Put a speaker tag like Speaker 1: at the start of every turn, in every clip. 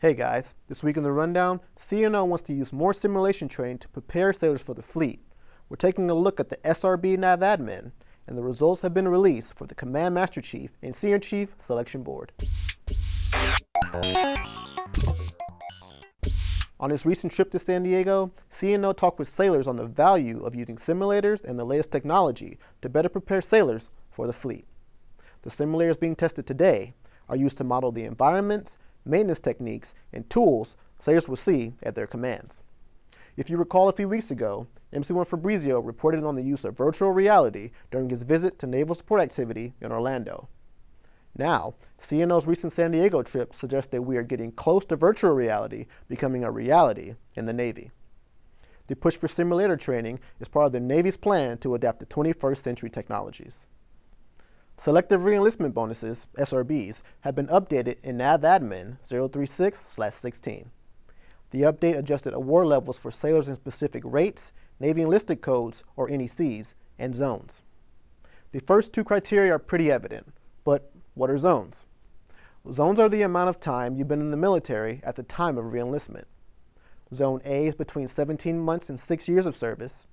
Speaker 1: Hey guys, this week in the rundown, CNO wants to use more simulation training to prepare sailors for the fleet. We're taking a look at the SRB NAV admin, and the results have been released for the Command Master Chief and Senior Chief Selection Board. On his recent trip to San Diego, CNO talked with sailors on the value of using simulators and the latest technology to better prepare sailors for the fleet. The simulators being tested today are used to model the environments maintenance techniques, and tools sailors will see at their commands. If you recall a few weeks ago, MC1 Fabrizio reported on the use of virtual reality during his visit to naval support activity in Orlando. Now, CNO's recent San Diego trip suggests that we are getting close to virtual reality becoming a reality in the Navy. The push for simulator training is part of the Navy's plan to adapt to 21st century technologies. Selective reenlistment bonuses, SRBs, have been updated in NAVADMIN 036-16. The update adjusted award levels for sailors in specific rates, Navy enlisted codes, or NECs, and zones. The first two criteria are pretty evident, but what are zones? Zones are the amount of time you've been in the military at the time of reenlistment. Zone A is between 17 months and 6 years of service,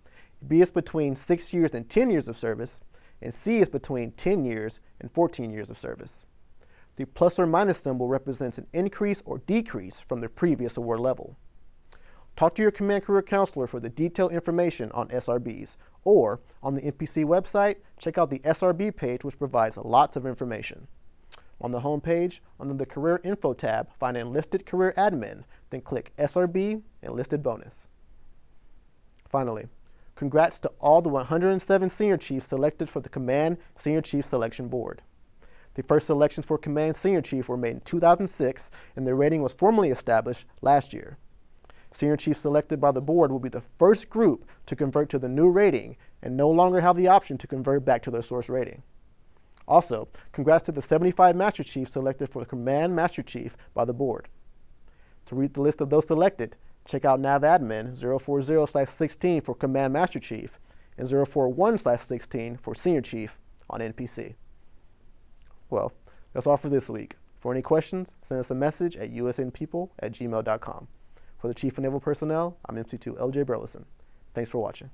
Speaker 1: B is between 6 years and 10 years of service, and C is between 10 years and 14 years of service. The plus or minus symbol represents an increase or decrease from the previous award level. Talk to your Command Career Counselor for the detailed information on SRBs, or on the NPC website, check out the SRB page which provides lots of information. On the home page, under the Career Info tab, find Enlisted Career Admin, then click SRB Enlisted Bonus. Finally, Congrats to all the 107 senior chiefs selected for the Command Senior Chief Selection Board. The first selections for Command Senior Chief were made in 2006, and their rating was formally established last year. Senior Chiefs selected by the board will be the first group to convert to the new rating and no longer have the option to convert back to their source rating. Also, congrats to the 75 Master Chiefs selected for Command Master Chief by the board. To read the list of those selected, Check out navadmin 040-16 for Command Master Chief and 041-16 for Senior Chief on NPC. Well, that's all for this week. For any questions, send us a message at usnpeople at gmail.com. For the Chief of Naval Personnel, I'm MC2 LJ Burleson. Thanks for watching.